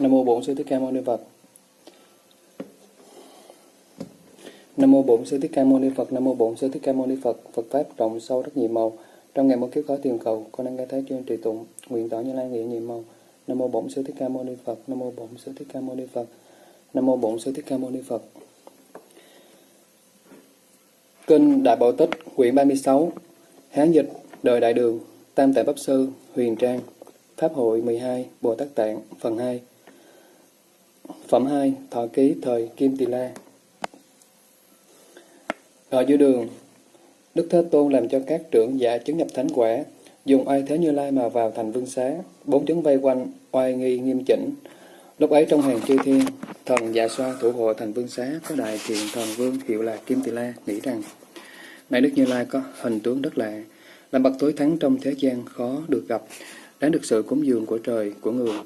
Nam mô Bổn Sư Thích Ca Mâu Ni Phật. Nam mô Bổn Sư Thích Ca Mâu Ni Phật. Nam mô Bổn Sư Thích Ca Mâu Ni Phật. Phật pháp rộng sâu rất nhiều màu. Trong ngày một kiếp khó tiền cầu, con đang nghe thấy chuyên trì tụng, nguyện tỏ như lai nghĩa nhiều màu. Nam mô Bổn Sư Thích Ca Mâu Ni Phật. Nam mô Bổn Sư Thích Ca Mâu Ni Phật. Nam mô Bổn Sư Thích Ca Mâu Ni Phật. Kinh Đại Bảo Tích, quyển 36, Hán dịch, đời Đại Đường, Tam Tạng Pháp Sư, Huyền Trang, Pháp hội 12, Bồ Tát Tạng, phần 2. Phẩm 2. Thọ ký thời Kim Tỳ La Ở giữa đường, Đức Thế Tôn làm cho các trưởng giả chứng nhập thánh quả, dùng oai thế như lai mà vào thành vương xá, bốn chứng vây quanh, oai nghi nghiêm chỉnh. Lúc ấy trong hàng chư thiên, thần dạ xoa thủ hộ thành vương xá có đại thiện thần vương hiệu là Kim Tỳ La nghĩ rằng, này Đức Như Lai có hình tướng rất lạ, làm bậc tối thắng trong thế gian khó được gặp, đáng được sự cúng dường của trời, của người.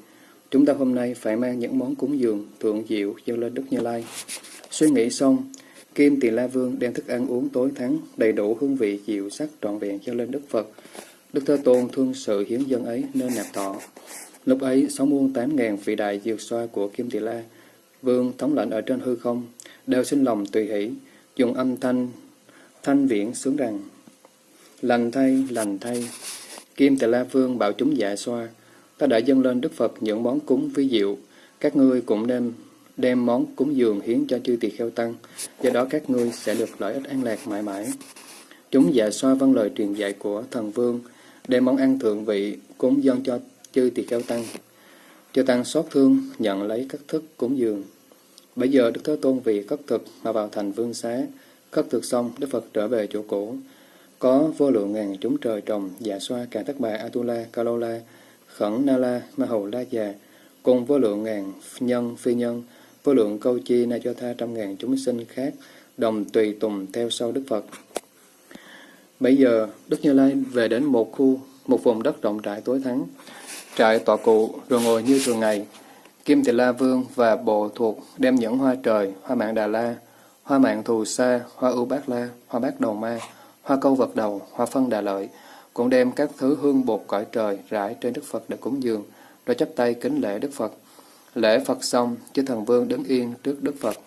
Chúng ta hôm nay phải mang những món cúng dường thượng diệu dâng lên Đức Như Lai. Suy nghĩ xong, Kim Tỳ La Vương đem thức ăn uống tối thắng, đầy đủ hương vị diệu sắc trọn vẹn dâng lên Đức Phật. Đức Thế Tôn thương sự hiến dân ấy nên nạp thọ. Lúc ấy, sáu muôn tám ngàn vị đại dược xoa của Kim Tỳ La, Vương thống lệnh ở trên hư không, đều sinh lòng tùy hỷ, dùng âm thanh thanh viễn sướng rằng Lành thay, lành thay, Kim Tỳ La Vương bảo chúng dạ xoa, ta đã dâng lên Đức Phật những món cúng vi diệu, các ngươi cũng nên đem món cúng dường hiến cho chư tỳ kheo tăng, do đó các ngươi sẽ được lợi ích an lạc mãi mãi. Chúng dạ xoa văn lời truyền dạy của thần vương, đem món ăn thượng vị cúng dâng cho chư tỳ kheo tăng. Chư tăng xót thương nhận lấy các thức cúng dường. Bây giờ Đức Thế Tôn vì cất thực mà vào thành vương xá, cất thực xong Đức Phật trở về chỗ cũ. Có vô lượng ngàn chúng trời trồng, dạ xoa, cả tất bà, Atula, Kalola, Khẩn Na La, Ma Hầu La Già, cùng vô lượng ngàn nhân, phi nhân, vô lượng câu chi na cho tha trăm ngàn chúng sinh khác, đồng tùy tùng theo sau Đức Phật. Bây giờ, Đức Như Lai về đến một khu, một vùng đất rộng rãi tối thắng, trại tọa cụ rồi ngồi như thường ngày. Kim Tỳ La Vương và bộ thuộc đem những hoa trời, hoa mạng Đà La, hoa mạng Thù Sa, hoa ưu bát la, hoa bát đầu ma, hoa câu vật đầu, hoa phân đà lợi, cũng đem các thứ hương bột cõi trời rải trên Đức Phật để cúng dường, rồi chắp tay kính lễ Đức Phật. Lễ Phật xong, chư thần vương đứng yên trước Đức Phật.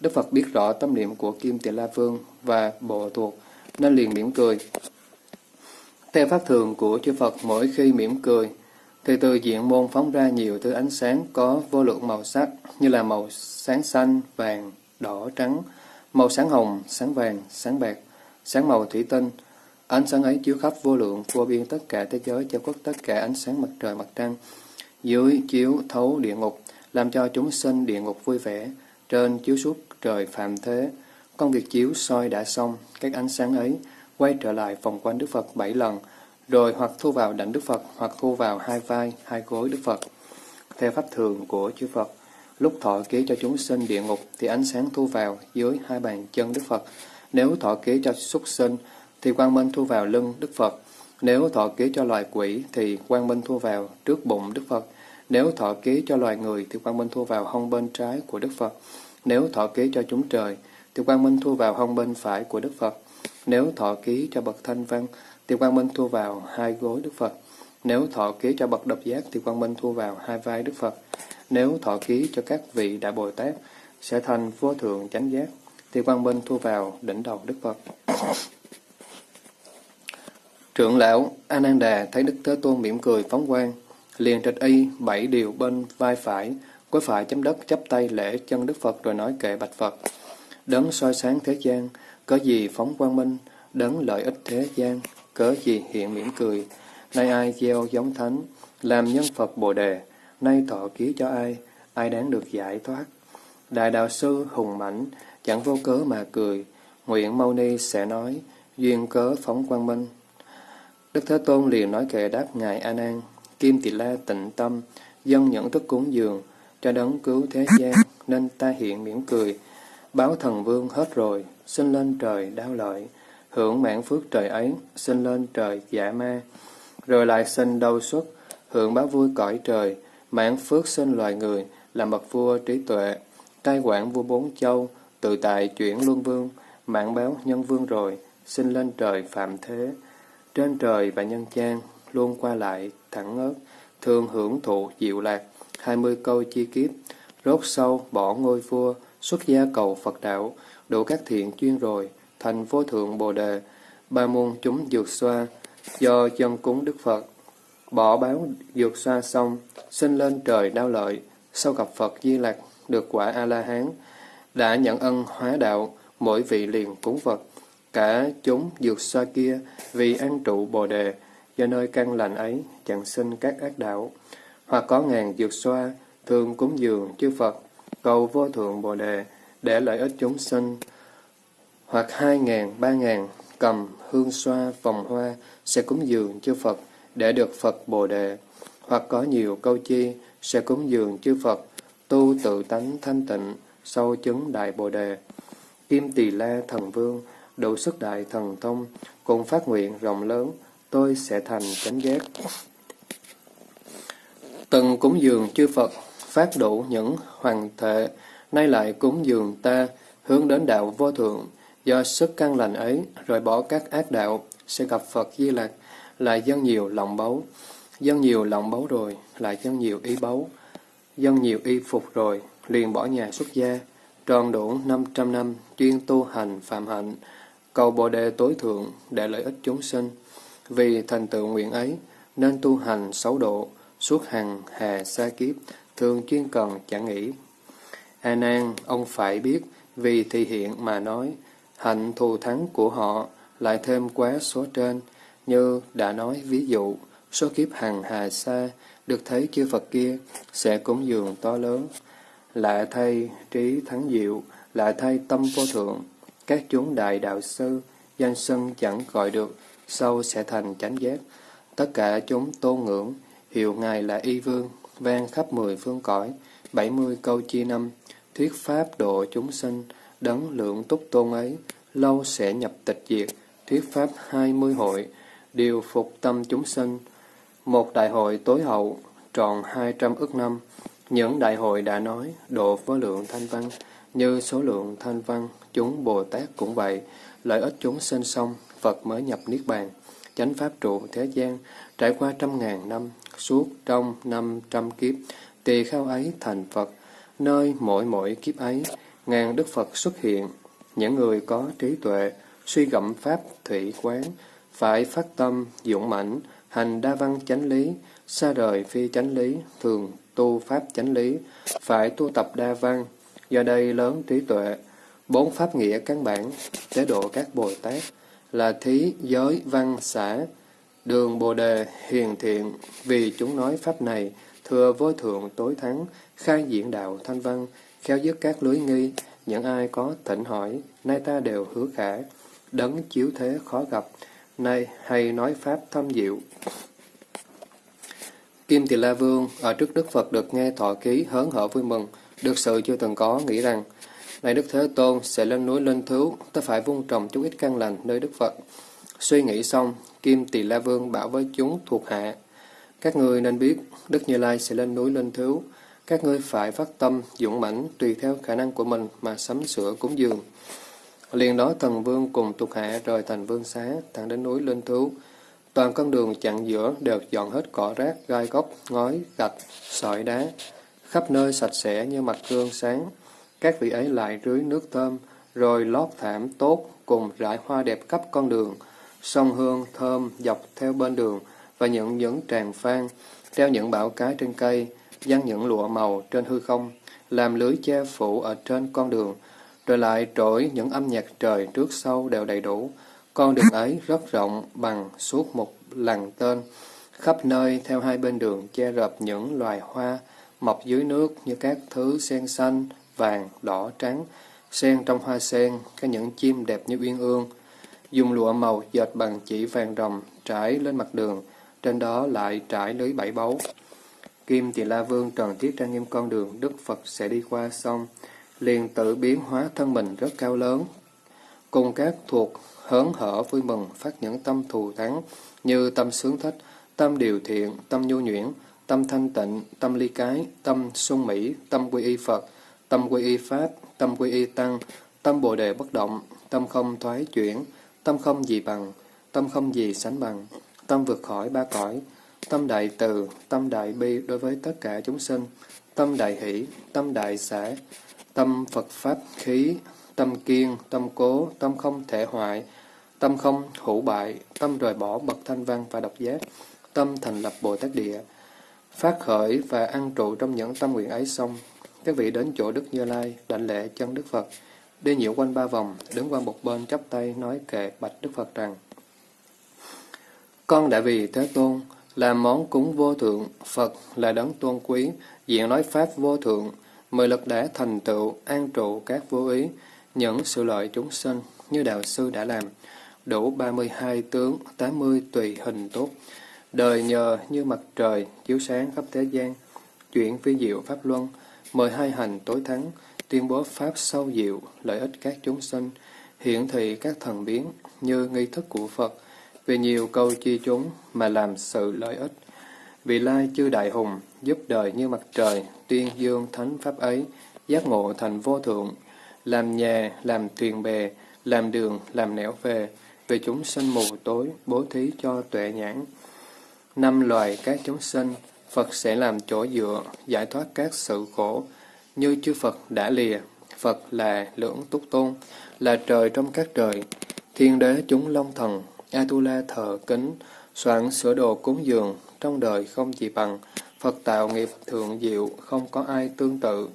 Đức Phật biết rõ tâm niệm của Kim Tỳ La Vương và bộ thuộc, nên liền mỉm cười. Theo pháp thường của chư Phật mỗi khi mỉm cười, thì từ diện môn phóng ra nhiều thứ ánh sáng có vô lượng màu sắc như là màu sáng xanh, vàng, đỏ, trắng, màu sáng hồng, sáng vàng, sáng bạc, sáng màu thủy tinh, Ánh sáng ấy chiếu khắp vô lượng, vô biên tất cả thế giới, cho quốc tất cả ánh sáng mặt trời mặt trăng. Dưới chiếu thấu địa ngục, làm cho chúng sinh địa ngục vui vẻ. Trên chiếu suốt trời phạm thế. Công việc chiếu soi đã xong, các ánh sáng ấy quay trở lại vòng quanh Đức Phật bảy lần, rồi hoặc thu vào đảnh Đức Phật, hoặc thu vào hai vai, hai gối Đức Phật. Theo pháp thường của chư Phật, lúc thọ ký cho chúng sinh địa ngục thì ánh sáng thu vào dưới hai bàn chân Đức Phật. Nếu thọ ký cho súc sinh thì quang minh thu vào lưng Đức Phật. Nếu thọ ký cho loài quỷ thì quang minh thu vào trước bụng Đức Phật. Nếu thọ ký cho loài người thì quang minh thu vào hông bên trái của Đức Phật. Nếu thọ ký cho chúng trời thì quang minh thu vào hông bên phải của Đức Phật. Nếu thọ ký cho bậc thanh văn thì quang minh thu vào hai gối Đức Phật. Nếu thọ ký cho bậc độc giác thì quang minh thu vào hai vai Đức Phật. Nếu thọ ký cho các vị đại Bồ Tát sẽ thành vô thượng chánh giác thì quang minh thu vào đỉnh đầu Đức Phật. Trưởng lão Ananda thấy Đức Thế Tôn mỉm cười phóng quang, liền trịch y bảy điều bên vai phải, cuối phải chấm đất chắp tay lễ chân Đức Phật rồi nói kệ bạch Phật. Đấng soi sáng thế gian, có gì phóng quang minh, đấng lợi ích thế gian, cớ gì hiện mỉm cười. Nay ai gieo giống thánh, làm nhân Phật Bồ Đề, nay thọ ký cho ai, ai đáng được giải thoát. Đại đạo sư hùng mãnh, chẳng vô cớ mà cười, nguyện Mâu Ni sẽ nói, duyên cớ phóng quang minh. Đức Thế Tôn liền nói kệ đáp Ngài A Nan, Kim Tỳ La tịnh tâm, dân nhẫn thức cúng dường, cho đấng cứu thế gian, nên ta hiện mỉm cười. Báo thần vương hết rồi, xin lên trời đau lợi, hưởng mãn phước trời ấy, xin lên trời giả ma. Rồi lại sinh đau xuất, hưởng báo vui cõi trời, mãn phước sinh loài người, làm bậc vua trí tuệ, cai quản vua bốn châu, tự tại chuyển luân vương, mạng báo nhân vương rồi, xin lên trời phạm thế. Trên trời và nhân gian, luôn qua lại, thẳng ớt, thường hưởng thụ diệu lạc, hai mươi câu chi kiếp, rốt sâu bỏ ngôi vua, xuất gia cầu Phật đạo, đủ các thiện chuyên rồi, thành vô thượng Bồ Đề, ba môn chúng dược xoa, do dân cúng Đức Phật. Bỏ báo dược xoa xong, sinh lên trời đau lợi, sau gặp Phật Di lạc được quả A-la-hán, đã nhận ân hóa đạo, mỗi vị liền cúng Phật. Cả chúng dược xoa kia vì an trụ Bồ Đề, do nơi căn lành ấy chẳng sinh các ác đạo. Hoặc có ngàn dược xoa, thường cúng dường chư Phật, cầu vô thượng Bồ Đề, để lợi ích chúng sinh. Hoặc hai ngàn, ba ngàn, cầm hương xoa, vòng hoa, sẽ cúng dường chư Phật, để được Phật Bồ Đề. Hoặc có nhiều câu chi, sẽ cúng dường chư Phật, tu tự tánh thanh tịnh, sâu chứng Đại Bồ Đề. Kim Tỳ La Thần Vương, đủ sức đại thần thông, cùng phát nguyện rộng lớn, tôi sẽ thành chánh giác. Từng cúng dường chư Phật, phát đủ những hoàng thể nay lại cúng dường ta, hướng đến đạo vô thượng, do sức căn lành ấy, rồi bỏ các ác đạo, sẽ gặp Phật Di Lạc, lại dân nhiều lòng báu. Dân nhiều lòng báu rồi, lại dân nhiều ý báu. Dân nhiều y phục rồi, liền bỏ nhà xuất gia, tròn đủ 500 năm, chuyên tu hành phạm hạnh, cầu Bồ Đề tối thượng để lợi ích chúng sinh. Vì thành tựu nguyện ấy, nên tu hành sáu độ, suốt hàng hà xa kiếp, thường chuyên cần chẳng nghĩ. A Nan, ông phải biết, vì thị hiện mà nói, hạnh thù thắng của họ lại thêm quá số trên, như đã nói ví dụ, số kiếp hàng hà xa, được thấy chư Phật kia, sẽ cúng dường to lớn. Lạ thay trí thắng diệu, lạ thay tâm vô thượng, các chúng đại đạo sư, danh sân chẳng gọi được, sau sẽ thành chánh giác. Tất cả chúng tôn ngưỡng, hiệu Ngài là Y Vương, vang khắp mười phương cõi, bảy mươi câu chi năm, thuyết pháp độ chúng sinh, đấng lượng túc tôn ấy, lâu sẽ nhập tịch diệt, thuyết pháp hai mươi hội, điều phục tâm chúng sinh. Một đại hội tối hậu, tròn hai trăm ức năm, những đại hội đã nói, độ với lượng thanh văn, như số lượng thanh văn, chúng Bồ Tát cũng vậy, lợi ích chúng sinh xong, Phật mới nhập Niết Bàn, chánh pháp trụ thế gian, trải qua trăm ngàn năm, suốt trong năm trăm kiếp, tỳ khao ấy thành Phật, nơi mỗi mỗi kiếp ấy, ngàn Đức Phật xuất hiện, những người có trí tuệ, suy gẫm pháp thủy quán, phải phát tâm, dũng mãnh, hành đa văn chánh lý, xa rời phi chánh lý, thường tu pháp chánh lý, phải tu tập đa văn, do đây lớn trí tuệ, bốn pháp nghĩa căn bản, chế độ các Bồ Tát, là thí, giới, văn, xã, đường Bồ Đề, hiền thiện, vì chúng nói pháp này, thừa vô thượng tối thắng, khai diễn đạo thanh văn, khéo dứt các lưới nghi, những ai có thỉnh hỏi, nay ta đều hứa khả, đấng chiếu thế khó gặp, nay hay nói pháp thâm diệu. Kim Tỳ La Vương ở trước Đức Phật được nghe thọ ký hớn hở vui mừng, được sự chưa từng có, nghĩ rằng, này Đức Thế Tôn sẽ lên núi lên Thú, ta phải vung trồng chút ít căn lành nơi Đức Phật. Suy nghĩ xong, Kim Tỳ La Vương bảo với chúng thuộc hạ, các ngươi nên biết, Đức Như Lai sẽ lên núi lên Thú, các ngươi phải phát tâm, dũng mãnh tùy theo khả năng của mình mà sắm sửa cúng dường. Liền đó thần vương cùng thuộc hạ rời thành vương xá, thẳng đến núi lên Thú, Toàn con đường chặn giữa đều dọn hết cỏ rác, gai góc, ngói, gạch, sỏi đá, khắp nơi sạch sẽ như mặt gương sáng. Các vị ấy lại rưới nước thơm, rồi lót thảm tốt cùng rải hoa đẹp khắp con đường, sông hương thơm dọc theo bên đường và những những tràng phan, treo những bão cái trên cây, dăng những lụa màu trên hư không, làm lưới che phủ ở trên con đường, rồi lại trỗi những âm nhạc trời trước sau đều đầy đủ, con đường ấy rất rộng bằng suốt một lằn tên, khắp nơi theo hai bên đường che rập những loài hoa mọc dưới nước như các thứ sen xanh, vàng, đỏ, trắng, sen trong hoa sen, có những chim đẹp như uyên ương. Dùng lụa màu dệt bằng chỉ vàng rồng trải lên mặt đường, trên đó lại trải lưới bảy báu. Kim Tỳ La Vương trần tiết trang nghiêm con đường Đức Phật sẽ đi qua xong, liền tự biến hóa thân mình rất cao lớn, cùng các thuộc hớn hở vui mừng phát những tâm thù thắng như tâm sướng thích, tâm điều thiện, tâm nhu nhuyễn, tâm thanh tịnh, tâm ly cái, tâm sung mỹ, tâm quy y Phật, tâm quy y Pháp, tâm quy y Tăng, tâm Bồ Đề bất động, tâm không thoái chuyển, tâm không gì bằng, tâm không gì sánh bằng, tâm vượt khỏi ba cõi, tâm đại từ, tâm đại bi đối với tất cả chúng sinh, tâm đại hỷ, tâm đại xã, tâm Phật Pháp khí, tâm kiên, tâm cố, tâm không thể hoại, tâm không hữu bại, tâm rời bỏ bậc thanh văn và độc giác, tâm thành lập Bồ Tát Địa, phát khởi và ăn trụ trong những tâm nguyện ấy xong, các vị đến chỗ Đức Như Lai, đảnh lễ chân Đức Phật, đi nhiễu quanh ba vòng, đứng qua một bên chắp tay nói kệ bạch Đức Phật rằng Con đã vì Thế Tôn, làm món cúng vô thượng, Phật là đấng tôn quý, diện nói Pháp vô thượng, mười lực đã thành tựu, an trụ các vô ý, những sự lợi chúng sinh như Đạo Sư đã làm, đủ 32 tướng, 80 tùy hình tốt, đời nhờ như mặt trời, chiếu sáng khắp thế gian, chuyển phi diệu Pháp Luân, mời hai hành tối thắng, tuyên bố Pháp sâu diệu, lợi ích các chúng sinh, hiển thị các thần biến như nghi thức của Phật, vì nhiều câu chi chúng mà làm sự lợi ích. Vì lai chư đại hùng, giúp đời như mặt trời, tuyên dương thánh Pháp ấy, giác ngộ thành vô thượng, làm nhà, làm thuyền bè, làm đường, làm nẻo về, về chúng sinh mù tối, bố thí cho tuệ nhãn. Năm loài các chúng sinh, Phật sẽ làm chỗ dựa, giải thoát các sự khổ, như chư Phật đã lìa. Phật là lưỡng túc tôn, là trời trong các trời, thiên đế chúng long thần, Atula thờ kính, soạn sửa đồ cúng dường, trong đời không gì bằng, Phật tạo nghiệp thượng diệu, không có ai tương tự.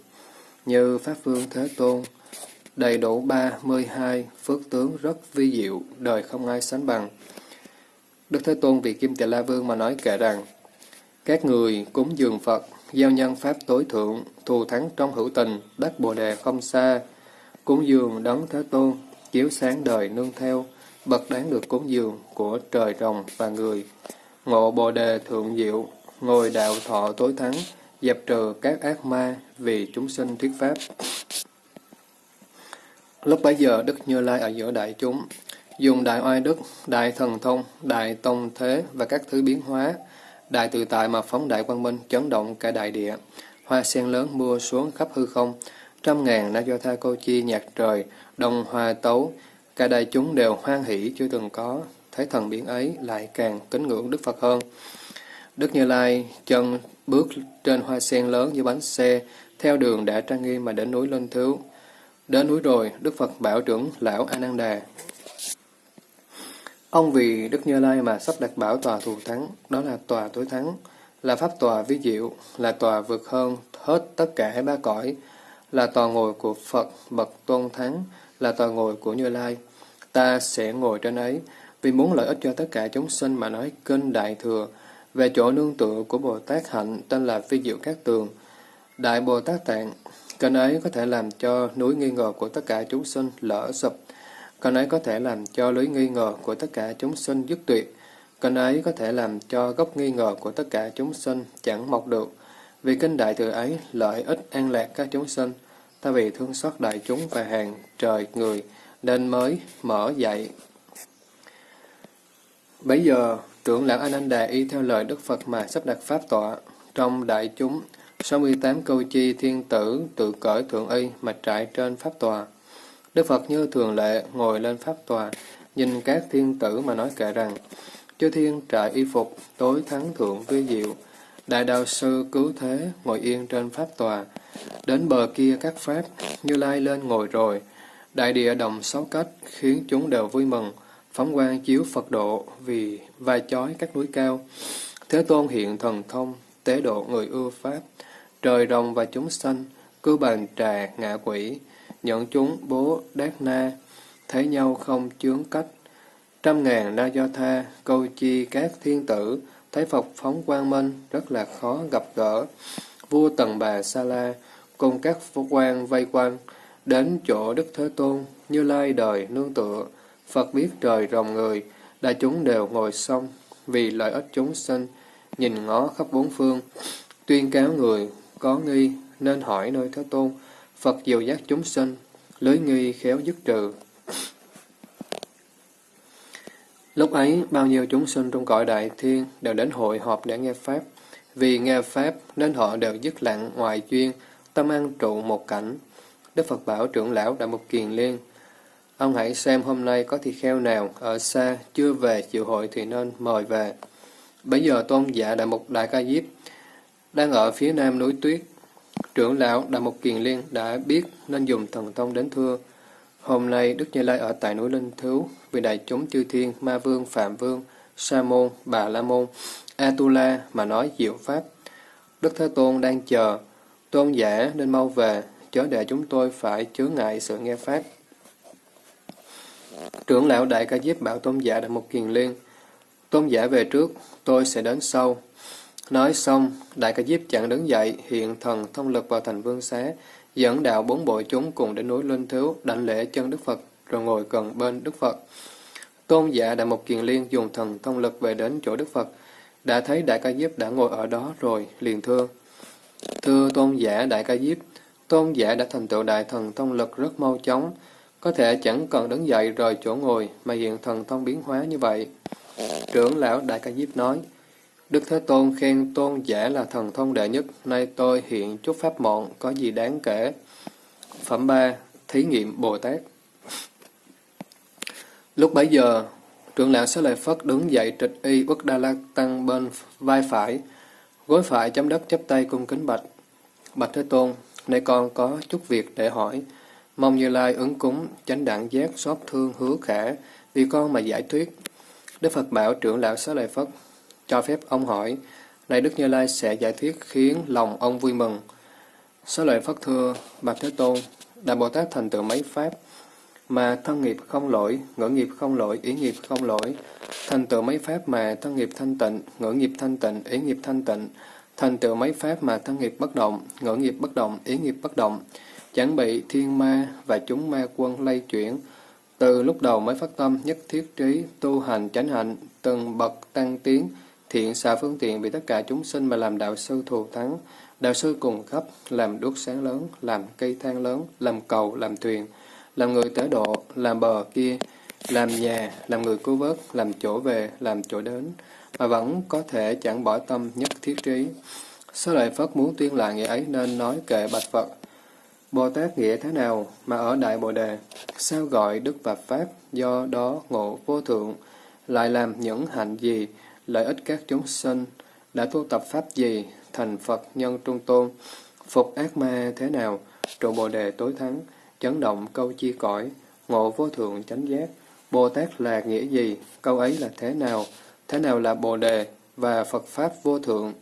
Như Pháp Vương Thế Tôn, đầy đủ ba mươi hai phước tướng rất vi diệu, đời không ai sánh bằng. Đức Thế Tôn vì Kim Tỳ La Vương mà nói kể rằng, các người cúng dường Phật, giao nhân Pháp tối thượng, thù thắng trong hữu tình, đắc Bồ Đề không xa, cúng dường đấng Thế Tôn, chiếu sáng đời nương theo, bậc đáng được cúng dường của trời rồng và người, ngộ Bồ Đề thượng diệu, ngồi đạo thọ tối thắng, dẹp trừ các ác ma vì chúng sinh thuyết Pháp. Lúc bấy giờ, Đức Như Lai ở giữa đại chúng, dùng đại oai đức, đại thần thông, đại tông thế và các thứ biến hóa, đại tự tại mà phóng đại quang minh chấn động cả đại địa. Hoa sen lớn mưa xuống khắp hư không, trăm ngàn na do tha cô chi nhạc trời, đồng hoa tấu, cả đại chúng đều hoan hỷ chưa từng có, thấy thần biến ấy lại càng kính ngưỡng Đức Phật hơn. Đức Như Lai chân bước trên hoa sen lớn như bánh xe, theo đường đã trang nghiêm mà đến núi Linh Thiếu. Đến núi rồi, Đức Phật bảo trưởng lão A Nan Đà. Ông vì Đức Như Lai mà sắp đặt bảo tòa thù thắng, đó là tòa tối thắng, là pháp tòa vi diệu, là tòa vượt hơn hết tất cả ba cõi, là tòa ngồi của Phật bậc tôn thắng, là tòa ngồi của Như Lai. Ta sẽ ngồi trên ấy, vì muốn lợi ích cho tất cả chúng sinh mà nói kinh Đại Thừa, về chỗ nương tựa của Bồ Tát Hạnh tên là Phi Diệu Cát Tường. Đại Bồ Tát Tạng Kênh ấy có thể làm cho núi nghi ngờ của tất cả chúng sinh lỡ sụp. Kênh ấy có thể làm cho lưới nghi ngờ của tất cả chúng sinh dứt tuyệt. Kênh ấy có thể làm cho gốc nghi ngờ của tất cả chúng sinh chẳng mọc được. Vì kinh đại thừa ấy lợi ích an lạc các chúng sinh. Ta vì thương xót đại chúng và hàng trời người nên mới mở dạy. Bây giờ, trưởng lão Ananda y theo lời Đức Phật mà sắp đặt pháp tọa. Trong đại chúng, 68 câu chi thiên tử tự cởi thượng y mà trại trên pháp tòa. Đức Phật như thường lệ ngồi lên pháp tòa, nhìn các thiên tử mà nói kệ rằng, Chư thiên trại y phục, tối thắng thượng vi diệu, đại đạo sư cứu thế ngồi yên trên pháp tòa. Đến bờ kia các pháp, như lai lên ngồi rồi, đại địa đồng sáu cách, khiến chúng đều vui mừng, phóng quang chiếu Phật độ vì vai chói các núi cao. Thế Tôn hiện thần thông, tế độ người ưa Pháp, trời rồng và chúng sanh, cứ bàn trà ngạ quỷ, nhận chúng bố đát na, thấy nhau không chướng cách. Trăm ngàn na do tha, câu chi các thiên tử, thấy Phật phóng quang minh, rất là khó gặp gỡ. Vua Tần Bà Sa La, cùng các phú quan vây quanh, đến chỗ Đức Thế Tôn, như lai đời nương tựa. Phật biết trời rồng người, đại chúng đều ngồi xong, vì lợi ích chúng sinh, nhìn ngó khắp bốn phương, tuyên cáo người có nghi nên hỏi nơi Thế Tôn, Phật diệu giác chúng sinh, lưới nghi khéo dứt trừ. Lúc ấy, bao nhiêu chúng sinh trong cõi đại thiên đều đến hội họp để nghe Pháp. Vì nghe Pháp nên họ đều dứt lặng ngoài duyên, tâm an trụ một cảnh. Đức Phật bảo trưởng lão Đại Mục Kiền Liên, Ông hãy xem hôm nay có thi kheo nào ở xa chưa về chịu hội thì nên mời về. Bây giờ tôn giả Đại Mục Đại Ca Diếp đang ở phía nam núi Tuyết. Trưởng lão Đại Mục Kiền Liên đã biết nên dùng thần thông đến thưa. Hôm nay Đức Như Lai ở tại núi Linh Thứu vì đại chúng chư thiên, Ma Vương, Phạm Vương, Sa Môn, Bà La Môn, Atula mà nói diệu pháp. Đức Thế Tôn đang chờ, tôn giả nên mau về, chớ để chúng tôi phải chứa ngại sự nghe pháp. Trưởng lão Đại Ca Diếp bảo tôn giả đại mục kiền liên. Tôn giả về trước, tôi sẽ đến sau. Nói xong, Đại Ca Diếp chẳng đứng dậy, hiện thần thông lực vào thành vương xá, dẫn đạo bốn bộ chúng cùng đến núi Linh Thiếu, đảnh lễ chân Đức Phật, rồi ngồi gần bên Đức Phật. Tôn giả Đại Mục Kiền Liên dùng thần thông lực về đến chỗ Đức Phật, đã thấy Đại Ca Diếp đã ngồi ở đó rồi, liền thưa. Thưa tôn giả Đại Ca Diếp, tôn giả đã thành tựu đại thần thông lực rất mau chóng, có thể chẳng cần đứng dậy rời chỗ ngồi mà hiện thần thông biến hóa như vậy. Trưởng lão Đại Ca Diếp nói, Đức Thế Tôn khen tôn giả là thần thông đệ nhất, nay tôi hiện chút pháp mọn, có gì đáng kể. Phẩm 3. Thí nghiệm Bồ Tát Lúc bấy giờ, trưởng lão Xá Lợi Phất đứng dậy trịch y Uất Đa La Tăng bên vai phải, gối phải chấm đất chắp tay cung kính bạch. Bạch Thế Tôn, nay con có chút việc để hỏi. Mong Như Lai ứng cúng, chánh đẳng giác, xót thương, hứa khả, vì con mà giải thuyết. Đức Phật bảo trưởng lão Xá Lợi Phất, cho phép ông hỏi, này Đức Như Lai sẽ giải thuyết khiến lòng ông vui mừng. số Lợi Phất thưa, Bạch Thế Tôn, Đại Bồ Tát thành tựu mấy pháp, mà thân nghiệp không lỗi, ngữ nghiệp không lỗi, ý nghiệp không lỗi, thành tựu mấy pháp mà thân nghiệp thanh tịnh, ngữ nghiệp thanh tịnh, ý nghiệp thanh tịnh, thành tựu mấy pháp mà thân nghiệp bất động, ngữ nghiệp bất động, ý nghiệp bất động, chẳng bị thiên ma và chúng ma quân lây chuyển. Từ lúc đầu mới phát tâm nhất thiết trí, tu hành chánh hạnh, từng bậc tăng tiến, thiện xạ phương tiện vì tất cả chúng sinh mà làm đạo sư thù thắng. Đạo sư cùng khắp, làm đuốc sáng lớn, làm cây thang lớn, làm cầu, làm thuyền, làm người tế độ, làm bờ kia, làm nhà, làm người cứu vớt, làm chỗ về, làm chỗ đến, mà vẫn có thể chẳng bỏ tâm nhất thiết trí. Số lợi Phất muốn tuyên lại nghĩa ấy nên nói kệ bạch Phật. Bồ Tát nghĩa thế nào mà ở Đại Bồ Đề, sao gọi Đức và Pháp, do đó ngộ vô thượng, lại làm những hạnh gì, lợi ích các chúng sinh, đã tu tập Pháp gì, thành Phật nhân trung tôn, phục ác ma thế nào, trụ Bồ Đề tối thắng, chấn động câu chi cõi, ngộ vô thượng chánh giác, Bồ Tát là nghĩa gì, câu ấy là thế nào, thế nào là Bồ Đề và Phật Pháp vô thượng,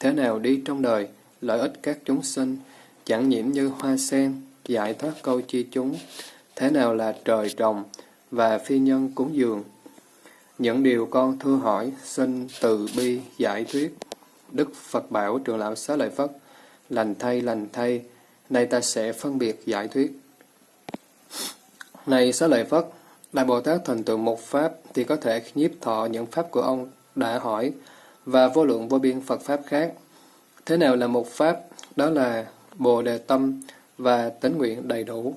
thế nào đi trong đời, lợi ích các chúng sinh, chẳng nhiễm như hoa sen, giải thoát câu chi chúng, thế nào là trời trồng và phi nhân cúng dường. Những điều con thưa hỏi, xin từ bi giải thuyết. Đức Phật bảo trường lão xá lợi Phất, lành thay, lành thay, nay ta sẽ phân biệt giải thuyết. Này xá lợi Phất, Đại Bồ Tát thành tựu một Pháp thì có thể nhiếp thọ những Pháp của ông đã hỏi và vô lượng vô biên Phật Pháp khác. Thế nào là một Pháp? Đó là Bồ Đề Tâm và tính nguyện đầy đủ.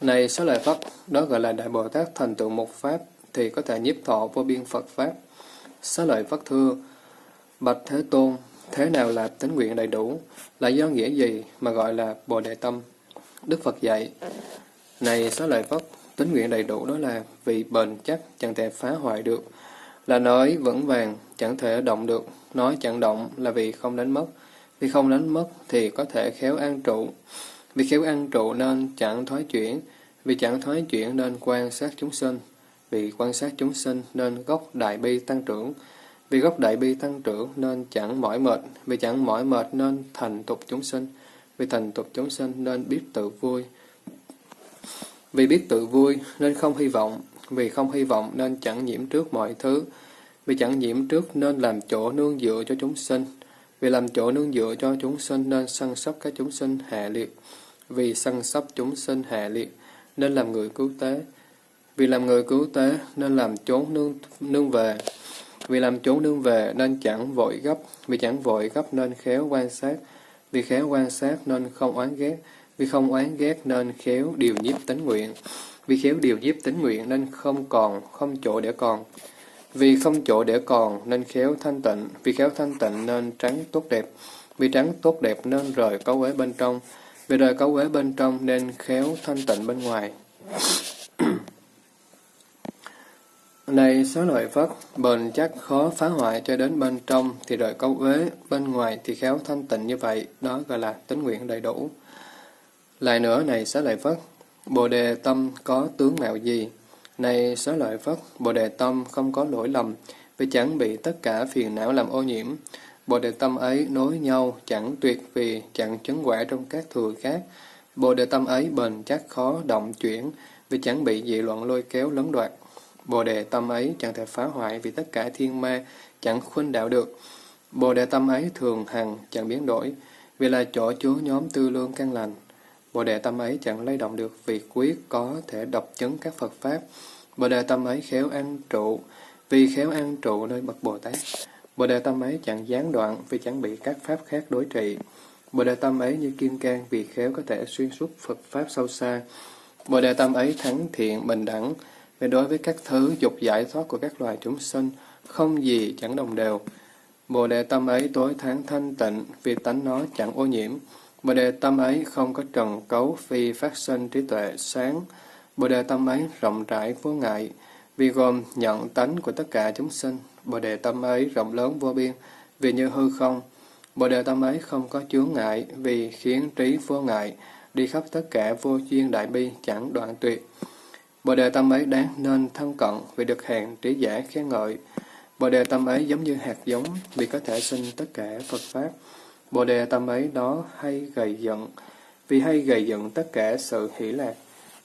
Này Xá lợi phất đó gọi là Đại Bồ Tát thành tựu một Pháp, thì có thể nhiếp thọ vô biên Phật Pháp. Xá lợi Phật thưa, Bạch Thế Tôn, thế nào là tính nguyện đầy đủ? Là do nghĩa gì mà gọi là Bồ Đề Tâm? Đức Phật dạy, Này Xá lợi Phật, tính nguyện đầy đủ đó là vì bền chắc, chẳng thể phá hoại được. Là nói vững vàng, chẳng thể động được. Nói chẳng động là vì không đánh mất. Vì không đánh mất thì có thể khéo an trụ. Vì khéo an trụ nên chẳng thoái chuyển. Vì chẳng thoái chuyển nên quan sát chúng sinh. Vì quan sát chúng sinh nên gốc đại bi tăng trưởng. Vì gốc đại bi tăng trưởng nên chẳng mỏi mệt. Vì chẳng mỏi mệt nên thành tục chúng sinh. Vì thành tục chúng sinh nên biết tự vui. Vì biết tự vui nên không hy vọng. Vì không hy vọng nên chẳng nhiễm trước mọi thứ. Vì chẳng nhiễm trước nên làm chỗ nương dựa cho chúng sinh. Vì làm chỗ nương dựa cho chúng sinh nên săn sóc các chúng sinh hạ liệt. Vì săn sóc chúng sinh hạ liệt nên làm người cứu tế. Vì làm người cứu tế nên làm chốn nương, nương về. Vì làm chốn nương về nên chẳng vội gấp, vì chẳng vội gấp nên khéo quan sát, vì khéo quan sát nên không oán ghét, vì không oán ghét nên khéo điều nhiếp tính nguyện, vì khéo điều nhiếp tính nguyện nên không còn, không chỗ để còn. Vì không chỗ để còn nên khéo thanh tịnh, vì khéo thanh tịnh nên trắng tốt đẹp, vì trắng tốt đẹp nên rời cấu uế bên trong, vì rời cấu uế bên trong nên khéo thanh tịnh bên ngoài. Này số lợi Phất, bền chắc khó phá hoại cho đến bên trong thì đợi câu uế, bên ngoài thì khéo thanh tịnh như vậy, đó gọi là tính nguyện đầy đủ. Lại nữa này xá lợi Phất, Bồ đề tâm có tướng mạo gì? Này xá lợi Phất, Bồ đề tâm không có lỗi lầm, vì chẳng bị tất cả phiền não làm ô nhiễm. Bồ đề tâm ấy nối nhau, chẳng tuyệt vì, chẳng chấn quả trong các thừa khác. Bồ đề tâm ấy bền chắc khó động chuyển, vì chẳng bị dị loạn lôi kéo lấn đoạt. Bồ đề tâm ấy chẳng thể phá hoại vì tất cả thiên ma chẳng khuynh đạo được. Bồ đề tâm ấy thường hằng chẳng biến đổi, vì là chỗ chứa nhóm tư lương căn lành. Bồ đề tâm ấy chẳng lay động được vì quyết có thể độc chứng các Phật Pháp. Bồ đề tâm ấy khéo an trụ, vì khéo an trụ nơi bậc Bồ Tát. Bồ đề tâm ấy chẳng gián đoạn vì chẳng bị các Pháp khác đối trị. Bồ đề tâm ấy như kim cang vì khéo có thể xuyên suốt Phật Pháp sâu xa. Bồ đề tâm ấy thắng thiện, bình đẳng, vì đối với các thứ dục giải thoát của các loài chúng sinh, không gì chẳng đồng đều. Bồ đề tâm ấy tối tháng thanh tịnh, vì tánh nó chẳng ô nhiễm. Bồ đề tâm ấy không có trần cấu, phi phát sinh trí tuệ sáng. Bồ đề tâm ấy rộng rãi vô ngại, vì gồm nhận tánh của tất cả chúng sinh. Bồ đề tâm ấy rộng lớn vô biên, vì như hư không. Bồ đề tâm ấy không có chướng ngại, vì khiến trí vô ngại, đi khắp tất cả vô duyên đại bi chẳng đoạn tuyệt. Bồ đề tâm ấy đáng nên thân cận vì được hàng trí giả khen ngợi. Bồ đề tâm ấy giống như hạt giống, vì có thể sinh tất cả Phật Pháp. Bồ đề tâm ấy đó hay gầy giận, vì hay gầy giận tất cả sự hỷ lạc.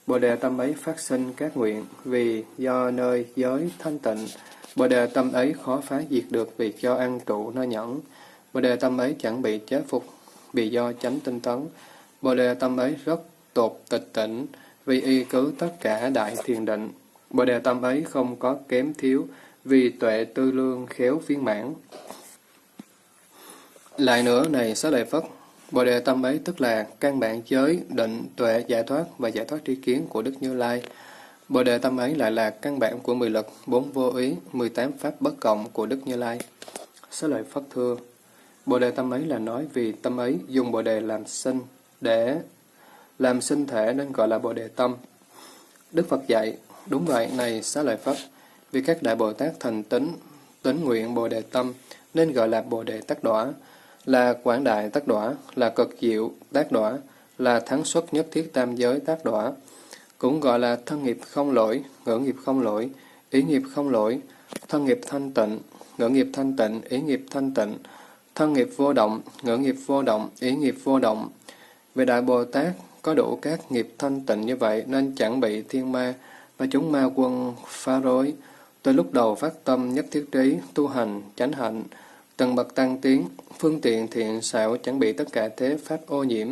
Bồ đề tâm ấy phát sinh các nguyện, vì do nơi giới thanh tịnh. Bồ đề tâm ấy khó phá diệt được vì do ăn trụ nơi nhẫn. Bồ đề tâm ấy chẳng bị chế phục vì do chánh tinh tấn. Bồ đề tâm ấy rất tột tịch tỉnh vì y cứ tất cả đại thiền định. Bồ đề tâm ấy không có kém thiếu, vì tuệ tư lương khéo phiên mãn. Lại nữa này xá lợi Phất, Bồ đề tâm ấy tức là căn bản giới, định, tuệ, giải thoát và giải thoát tri kiến của Đức Như Lai. Bồ đề tâm ấy lại là căn bản của mười lực, bốn vô ý, mười tám pháp bất cộng của Đức Như Lai. Xá lợi Phất thưa, Bồ đề tâm ấy là nói vì tâm ấy dùng Bồ đề làm sinh, để làm sinh thể nên gọi là Bồ Đề Tâm. Đức Phật dạy, đúng vậy này xá lợi Phất, vì các đại Bồ Tát thành tính, tính nguyện Bồ Đề Tâm nên gọi là Bồ Đề Tắc Đỏa, là quảng đại Tắc Đỏa, là cực diệu Tác Đỏa, là thắng xuất nhất thiết tam giới Tác Đỏa, cũng gọi là thân nghiệp không lỗi, ngữ nghiệp không lỗi, ý nghiệp không lỗi, thân nghiệp thanh tịnh, ngữ nghiệp thanh tịnh, ý nghiệp thanh tịnh, thân nghiệp vô động, ngữ nghiệp vô động, ý nghiệp vô động. Về Đại Bồ Tát, có đủ các nghiệp thanh tịnh như vậy nên chẳng bị thiên ma và chúng ma quân phá rối. Từ lúc đầu phát tâm nhất thiết trí, tu hành, chánh hạnh, từng bậc tăng tiến, phương tiện thiện xảo chẳng bị tất cả thế pháp ô nhiễm,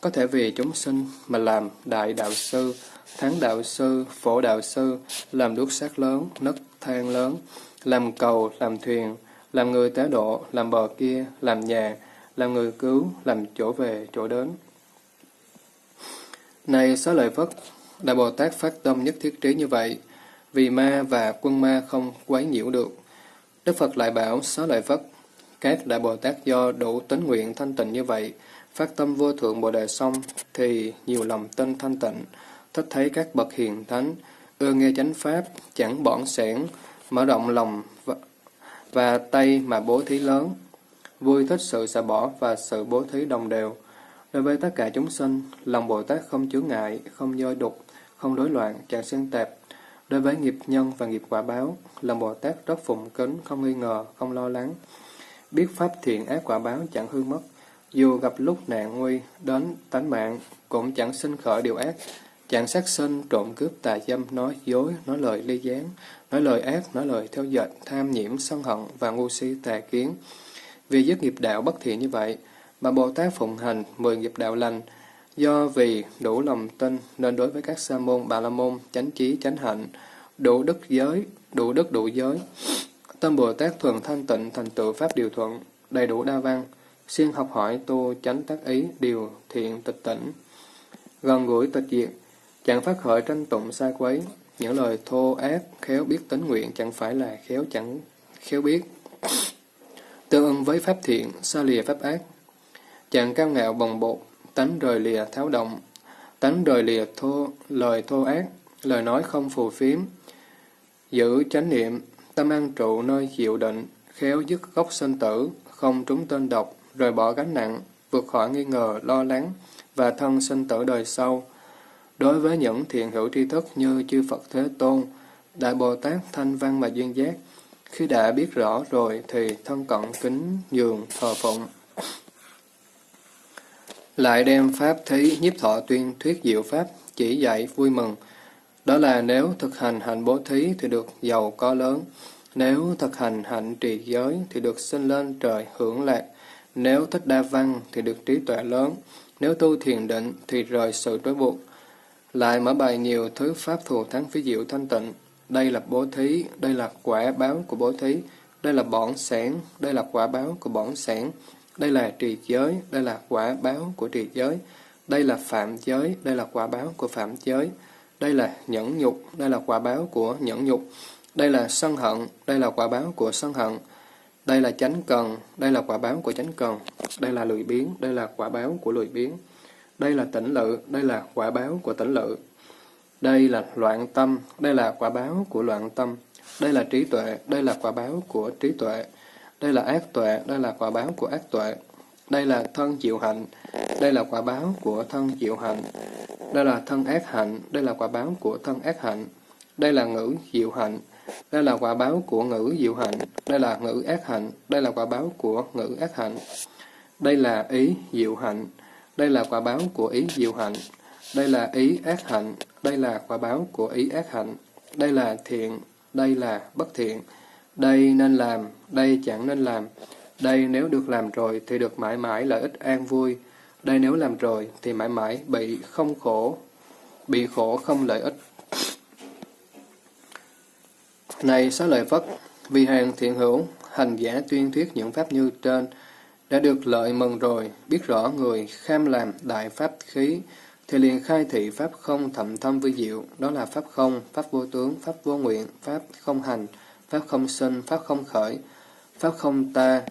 có thể vì chúng sinh mà làm đại đạo sư, thắng đạo sư, phổ đạo sư, làm đuốc sát lớn, nấc thang lớn, làm cầu, làm thuyền, làm người tế độ, làm bờ kia, làm nhà, làm người cứu, làm chỗ về, chỗ đến. Này xá lợi Phất, Đại Bồ Tát phát tâm nhất thiết trí như vậy, vì ma và quân ma không quấy nhiễu được. Đức Phật lại bảo xá lợi Phất, các Đại Bồ Tát do đủ tính nguyện thanh tịnh như vậy, phát tâm vô thượng Bồ Đề xong, thì nhiều lòng tin thanh tịnh, thích thấy các bậc hiền thánh, ưa nghe chánh pháp, chẳng bỏng sẻn, mở rộng lòng và, và tay mà bố thí lớn, vui thích sự xả bỏ và sự bố thí đồng đều, Đối với tất cả chúng sinh, lòng Bồ Tát không chướng ngại, không dôi đục, không rối loạn, chẳng xen tạp. Đối với nghiệp nhân và nghiệp quả báo, lòng Bồ Tát rất phụng kính, không nghi ngờ, không lo lắng. Biết pháp thiện ác quả báo chẳng hư mất, dù gặp lúc nạn nguy đến tánh mạng, cũng chẳng sinh khởi điều ác, chẳng sát sinh, trộm cướp, tà dâm, nói dối, nói lời ly gián, nói lời ác, nói lời theo dệt, tham nhiễm, sân hận và ngu si tà kiến. Vì dứt nghiệp đạo bất thiện như vậy, mà Bồ Tát phụng hành mười nghiệp đạo lành, do vì đủ lòng tin nên đối với các sa môn, bà la môn, chánh trí, chánh hạnh, đủ đức giới, đủ đức đủ giới, Tâm Bồ Tát thường thanh tịnh thành tựu Pháp điều thuận, đầy đủ đa văn, siêng học hỏi tu chánh tác ý, điều thiện tịch tỉnh. Gần gũi tịch diệt, chẳng phát khởi tranh tụng sai quấy, những lời thô ác, khéo biết tính nguyện chẳng phải là khéo chẳng khéo biết. Tương ưng với pháp thiện, xa lìa pháp ác. Chẳng cao ngạo bồng bột, tánh rời lìa tháo động, tánh rời lìa thô, lời thô ác, lời nói không phù phiếm. Giữ chánh niệm, tâm an trụ nơi chịu định, khéo dứt gốc sinh tử, không trúng tên độc, rời bỏ gánh nặng, vượt khỏi nghi ngờ, lo lắng và thân sinh tử đời sau. Đối với những thiện hữu tri thức như chư Phật Thế Tôn, Đại Bồ Tát Thanh Văn và Duyên Giác, khi đã biết rõ rồi thì thân cận kính nhường thờ phụng. Lại đem Pháp thí nhiếp thọ tuyên thuyết diệu Pháp, chỉ dạy vui mừng. Đó là nếu thực hành hạnh bố thí thì được giàu có lớn, nếu thực hành hạnh trì giới thì được sinh lên trời hưởng lạc, nếu thích đa văn thì được trí tuệ lớn, nếu tu thiền định thì rời sự trói buộc. Lại mở bài nhiều thứ pháp thù thắng phí diệu thanh tịnh. Đây là bố thí, đây là quả báo của bố thí, đây là bổn sản, đây là quả báo của bổn sản, đây là trì giới, đây là quả báo của trì giới, đây là phạm giới, đây là quả báo của phạm giới, đây là nhẫn nhục, đây là quả báo của nhẫn nhục, đây là sân hận, đây là quả báo của sân hận, đây là chánh cần, đây là quả báo của chánh cần, đây là lười biếng, đây là quả báo của lười biếng, đây là tỉnh lự, đây là quả báo của tỉnh lự, đây là loạn tâm, đây là quả báo của loạn tâm, đây là trí tuệ, đây là quả báo của trí tuệ, đây là ác tuệ, đây là quả báo của ác tuệ, đây là thân chịu hạnh, đây là quả báo của thân chịu hạnh, đây là thân ác hạnh, đây là quả báo của thân ác hạnh, đây là ngữ diệu hạnh, đây là quả báo của ngữ diệu hạnh, đây là ngữ ác hạnh, đây là quả báo của ngữ ác hạnh. Đây là ý diệu hạnh, đây là quả báo của ý diệu hạnh. Đây là ý ác hạnh, đây là quả báo của ý ác hạnh. Đây là thiện, đây là bất thiện. Đây nên làm, đây chẳng nên làm. Đây nếu được làm rồi thì được mãi mãi lợi ích an vui. Đây nếu làm rồi thì mãi mãi bị không khổ, bị khổ không lợi ích. Này xá lợi Phất, vì hàng thiện hữu, hành giả tuyên thuyết những pháp như trên, đã được lợi mừng rồi, biết rõ người kham làm đại pháp khí, thì liền khai thị pháp không thậm thâm vi diệu, đó là pháp không, pháp vô tướng, pháp vô nguyện, pháp không hành, pháp không sinh, pháp không khởi, pháp không ta,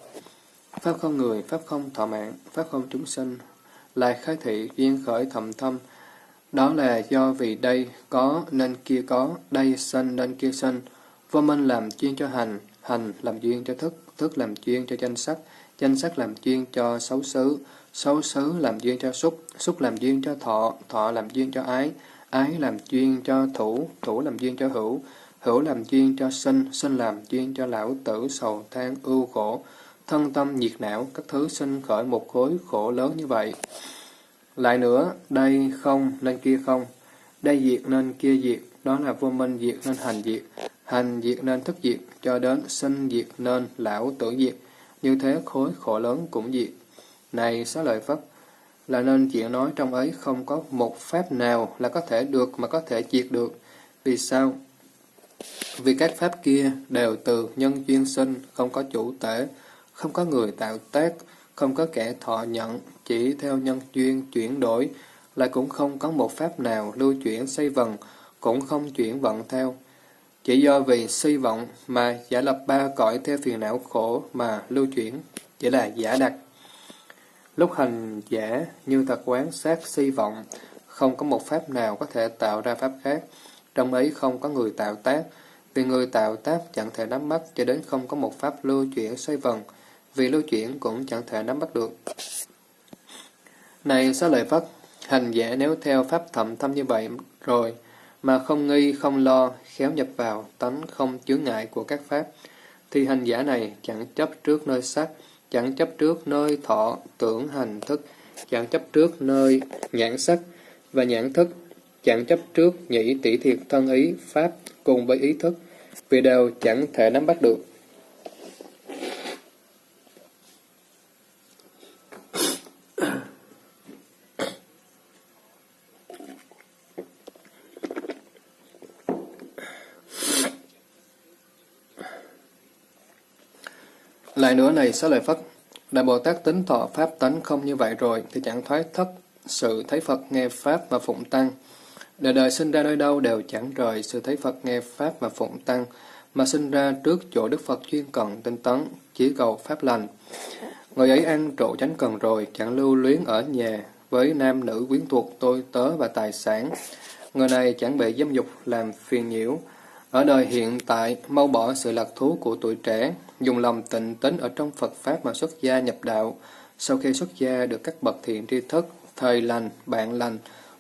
pháp không người, pháp không thọ mạng, pháp không chúng sinh, lại khai thị duyên khởi thầm thâm, đó là do vì đây có nên kia có, đây sinh nên kia sinh, vô minh làm chuyên cho hành, hành làm duyên cho thức, thức làm chuyên cho danh sắc, danh sắc làm chuyên cho xấu xứ, xấu xứ làm duyên cho xúc, xúc làm duyên cho thọ, thọ làm duyên cho ái, ái làm duyên cho thủ, thủ làm duyên cho hữu, hữu làm duyên cho sinh, sinh làm duyên cho lão tử, sầu than, ưu khổ, thân tâm nhiệt não, các thứ sinh khởi một khối khổ lớn như vậy. Lại nữa, đây không nên kia không, đây diệt nên kia diệt, đó là vô minh diệt nên hành diệt, hành diệt nên thức diệt, cho đến sinh diệt nên lão tử diệt, như thế khối khổ lớn cũng diệt. Này xá lợi Phất, là nên chuyện nói trong ấy không có một pháp nào là có thể được mà có thể diệt được. Vì sao? Vì các pháp kia đều từ nhân duyên sinh, không có chủ tể, không có người tạo tác, không có kẻ thọ nhận, chỉ theo nhân duyên chuyển đổi, lại cũng không có một pháp nào lưu chuyển xây vần, cũng không chuyển vận theo. Chỉ do vì suy vọng mà giả lập ba cõi theo phiền não khổ mà lưu chuyển, chỉ là giả đặt. Lúc hành giả như thật quán sát suy vọng, không có một pháp nào có thể tạo ra pháp khác, trong ấy không có người tạo tác, vì người tạo tác chẳng thể nắm bắt cho đến không có một pháp lưu chuyển xoay vần, vì lưu chuyển cũng chẳng thể nắm bắt được. Này xá lợi Phất, hành giả nếu theo pháp thậm thâm như vậy rồi, mà không nghi, không lo, khéo nhập vào tánh không chướng ngại của các pháp, thì hành giả này chẳng chấp trước nơi sắc, chẳng chấp trước nơi thọ, tưởng, hành, thức, chẳng chấp trước nơi nhãn sắc và nhãn thức, chẳng chấp trước nhĩ tỷ thiệt thân ý, pháp cùng với ý thức, vì đều chẳng thể nắm bắt được. Lại nữa này xá lợi Phất, Đại Bồ Tát tính thọ Pháp tánh không như vậy rồi, thì chẳng thoái thất sự thấy Phật nghe Pháp và phụng tăng. Đời đời sinh ra nơi đâu đều chẳng rời sự thấy Phật nghe Pháp và phụng tăng, mà sinh ra trước chỗ Đức Phật chuyên cần tinh tấn, chỉ cầu Pháp lành. Người ấy ăn trụ chánh cần rồi, chẳng lưu luyến ở nhà, với nam nữ quyến thuộc, tôi tớ và tài sản. Người này chẳng bị dâm dục làm phiền nhiễu. Ở đời hiện tại, mau bỏ sự lạc thú của tuổi trẻ, dùng lòng tịnh tính ở trong Phật Pháp mà xuất gia nhập đạo. Sau khi xuất gia được các bậc thiện tri thức, thời lành, bạn lành,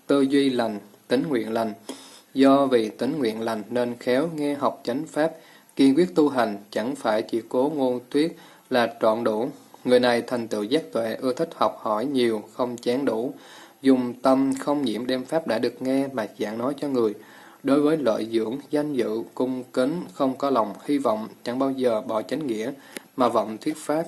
tư duy lành, tính nguyện lành. Do vì tính nguyện lành nên khéo nghe học chánh Pháp, kiên quyết tu hành, chẳng phải chỉ cố ngôn tuyết là trọn đủ. Người này thành tựu giác tuệ, ưa thích học hỏi nhiều, không chán đủ, dùng tâm không nhiễm đem Pháp đã được nghe mà giảng nói cho người. Đối với lợi dưỡng, danh dự, cung kính, không có lòng hy vọng, chẳng bao giờ bỏ chánh nghĩa, mà vọng thuyết Pháp.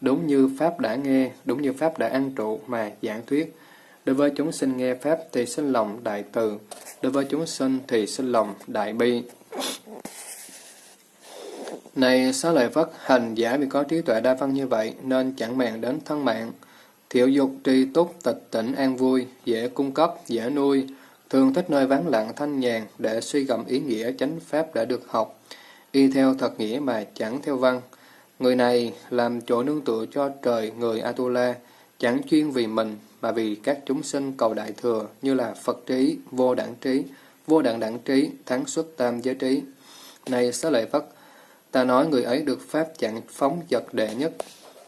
Đúng như Pháp đã nghe, đúng như Pháp đã ăn trụ mà giảng thuyết. Đối với chúng sinh nghe Pháp thì sinh lòng đại từ, đối với chúng sinh thì sinh lòng đại bi. Này xá lợi Phất, hành giả vì có trí tuệ đa văn như vậy, nên chẳng màng đến thân mạng. Thiệu dục tri túc tịch tỉnh an vui, dễ cung cấp, dễ nuôi, thường thích nơi vắng lặng thanh nhàn để suy gẫm ý nghĩa chánh pháp đã được học, y theo thật nghĩa mà chẳng theo văn. Người này làm chỗ nương tựa cho trời người Atula, chẳng chuyên vì mình mà vì các chúng sinh cầu đại thừa như là Phật trí, vô đẳng trí, vô đẳng đẳng trí, thắng xuất tam giới trí. Này xá lợi Phất, ta nói người ấy được pháp chẳng phóng vật đệ nhất.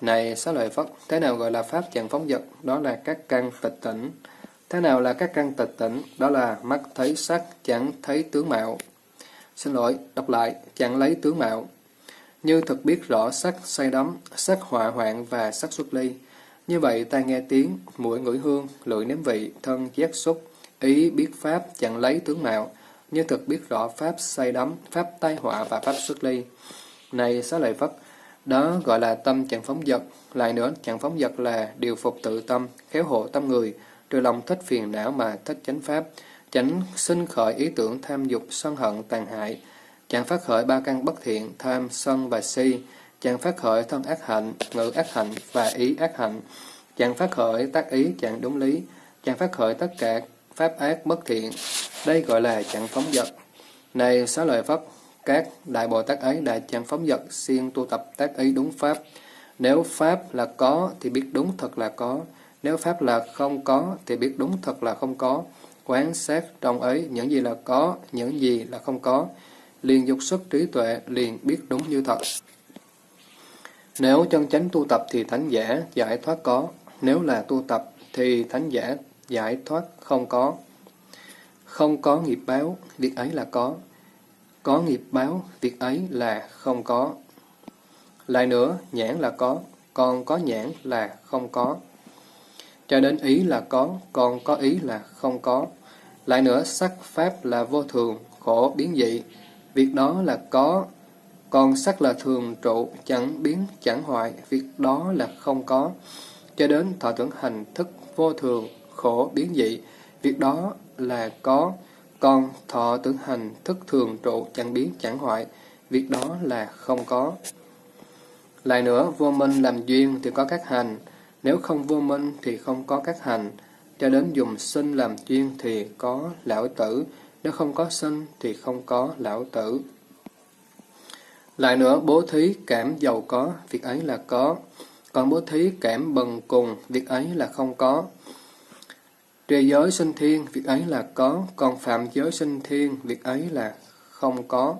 Này xá lợi Phất, thế nào gọi là pháp chẳng phóng vật? Đó là các căn tịch tỉnh. Thế nào là các căn tịch tỉnh? Đó là mắt thấy sắc, chẳng thấy tướng mạo. Xin lỗi, đọc lại, chẳng lấy tướng mạo. Như thực biết rõ sắc say đắm, sắc họa hoạn và sắc xuất ly. Như vậy ta nghe tiếng, mũi ngửi hương, lưỡi nếm vị, thân giác xúc, ý biết pháp chẳng lấy tướng mạo, như thực biết rõ pháp say đắm, pháp tai họa và pháp xuất ly. Này xá lợi Phất, đó gọi là tâm chẳng phóng dật. Lại nữa, chẳng phóng dật là điều phục tự tâm, khéo hộ tâm người, trừ lòng thích phiền não mà thích chánh pháp, chẳng sinh khởi ý tưởng tham dục, sân hận, tàn hại, chẳng phát khởi ba căn bất thiện, tham, sân và si, chẳng phát khởi thân ác hạnh, ngữ ác hạnh và ý ác hạnh, chẳng phát khởi tác ý chẳng đúng lý, chẳng phát khởi tất cả pháp ác bất thiện. Đây gọi là chẳng phóng dật. Này xá lợi pháp các đại Bồ Tát ấy đã chẳng phóng dật, siêng tu tập tác ý đúng pháp. Nếu pháp là có thì biết đúng thật là có, nếu pháp là không có thì biết đúng thật là không có. Quán sát trong ấy những gì là có, những gì là không có. Liền dục xuất trí tuệ, liền biết đúng như thật. Nếu chân chánh tu tập thì thánh giả giải thoát có, nếu là tu tập thì thánh giả giải thoát không có. Không có nghiệp báo, việc ấy là có. Có nghiệp báo, việc ấy là không có. Lại nữa, nhãn là có, còn có nhãn là không có. Cho đến ý là có, còn có ý là không có. Lại nữa, sắc pháp là vô thường, khổ biến dị. Việc đó là có, còn sắc là thường trụ, chẳng biến, chẳng hoại, việc đó là không có. Cho đến thọ tưởng hành thức vô thường, khổ, biến dị, việc đó là có. Còn thọ tưởng hành thức thường trụ, chẳng biến, chẳng hoại, việc đó là không có. Lại nữa, vô minh làm duyên thì có các hành, nếu không vô minh thì không có các hành. Cho đến dùng sinh làm duyên thì có lão tử, nếu không có sinh thì không có lão tử. Lại nữa, bố thí cảm giàu có, việc ấy là có. Còn bố thí cảm bần cùng, việc ấy là không có. Trì giới sinh thiên, việc ấy là có. Còn phạm giới sinh thiên, việc ấy là không có.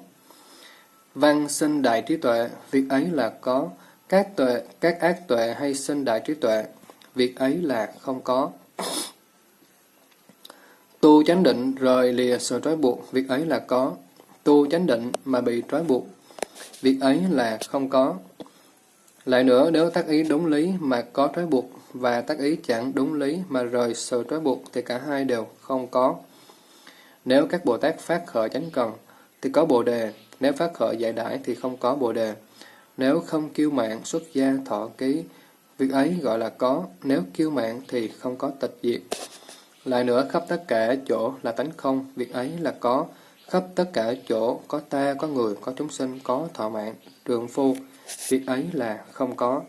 Văn sinh đại trí tuệ, việc ấy là có. Các tuệ, các ác tuệ hay sinh đại trí tuệ, việc ấy là không có. Tu chánh định rời lìa sự trói buộc, việc ấy là có. Tu chánh định mà bị trói buộc, việc ấy là không có. Lại nữa, nếu tác ý đúng lý mà có trói buộc và tác ý chẳng đúng lý mà rời sự trói buộc thì cả hai đều không có. Nếu các Bồ Tát phát khởi chánh cần thì có Bồ Đề, nếu phát khởi giải đãi thì không có Bồ Đề. Nếu không kiêu mạng xuất gia thọ ký, việc ấy gọi là có, nếu kiêu mạng thì không có tịch diệt. Lại nữa, khắp tất cả chỗ là tánh không, việc ấy là có, khắp tất cả chỗ có ta, có người, có chúng sinh, có thọ mạng, trường phu, việc ấy là không có.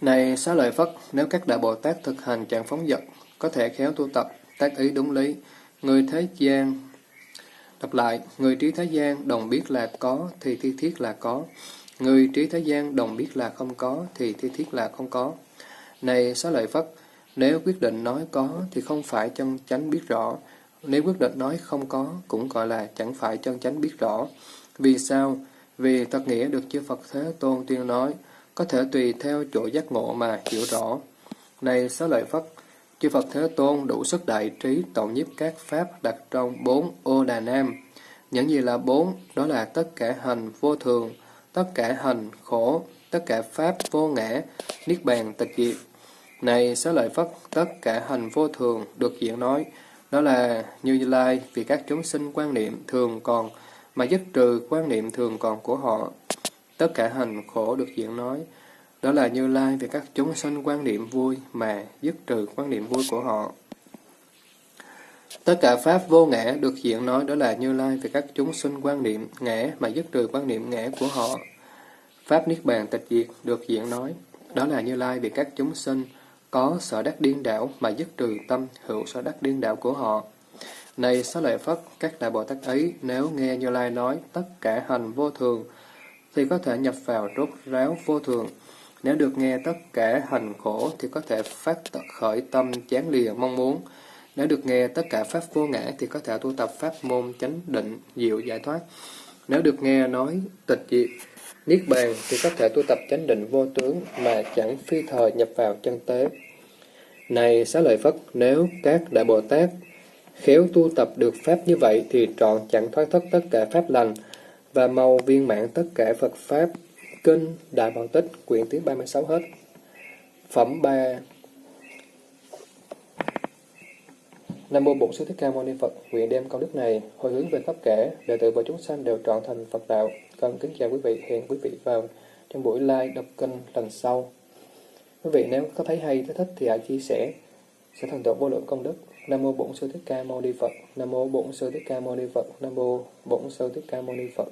Này xá lợi Phất, nếu các đại Bồ Tát thực hành trạng phóng dật, có thể khéo tu tập, tác ý đúng lý, người thế gian Đọc lại, người trí thế gian đồng biết là có thì thi thiết là có. Người trí thế gian đồng biết là không có thì thi thiết là không có. Này xá lợi Phất, nếu quyết định nói có thì không phải chân chánh biết rõ. Nếu quyết định nói không có cũng gọi là chẳng phải chân chánh biết rõ. Vì sao? Vì thật nghĩa được chư Phật Thế Tôn tuyên nói, có thể tùy theo chỗ giác ngộ mà hiểu rõ. Này xá lợi Phất, chư Phật Thế Tôn đủ sức đại trí tổng nhiếp các pháp đặt trong bốn ô đà nam. Những gì là bốn? Đó là tất cả hành vô thường, tất cả hành khổ, tất cả pháp vô ngã, niết bàn tịch diệt. Này xá lợi Phất, tất cả hành vô thường được diễn nói, đó là Như Lai vì các chúng sinh quan niệm thường còn, mà dứt trừ quan niệm thường còn của họ. Tất cả hành khổ được diễn nói, đó là Như Lai vì các chúng sinh quan niệm vui mà dứt trừ quan niệm vui của họ. Tất cả Pháp vô ngã được diễn nói đó là Như Lai về các chúng sinh quan niệm ngã mà dứt trừ quan niệm ngã của họ. Pháp Niết Bàn tịch diệt được diễn nói đó là Như Lai về các chúng sinh có sở đắc điên đảo mà dứt trừ tâm hữu sở đắc điên đảo của họ. Này xá lợi Phất, các đại Bồ Tát ấy nếu nghe Như Lai nói tất cả hành vô thường thì có thể nhập vào rốt ráo vô thường. Nếu được nghe tất cả hành khổ thì có thể phát khởi tâm chán lìa mong muốn. Nếu được nghe tất cả pháp vô ngã thì có thể tu tập pháp môn chánh định, diệu giải thoát. Nếu được nghe nói tịch diệt, niết bàn thì có thể tu tập chánh định vô tướng mà chẳng phi thời nhập vào chân tế. Này xá lợi Phất, nếu các đại Bồ Tát khéo tu tập được pháp như vậy thì trọn chẳng thoát thất tất cả pháp lành và mau viên mãn tất cả Phật pháp kinh Đại Bảo Tích quyển thứ 36 hết. Phẩm 3 Nam mô Bổn Sư Thích Ca Mâu Ni Phật, nguyện đem công đức này hồi hướng về khắp cả đệ tử và chúng sanh đều trọn thành Phật đạo. Con kính chào quý vị, hẹn quý vị vào trong buổi live đọc kênh lần sau. Quý vị nếu có thấy hay, thấy thích thì hãy chia sẻ, sẽ thành tựu vô lượng công đức. Nam mô Bổn Sư Thích Ca Mâu Ni Phật. Nam mô Bổn Sư Thích Ca Mâu Ni Phật. Nam mô Bổn Sư Thích Ca Mâu Ni Phật.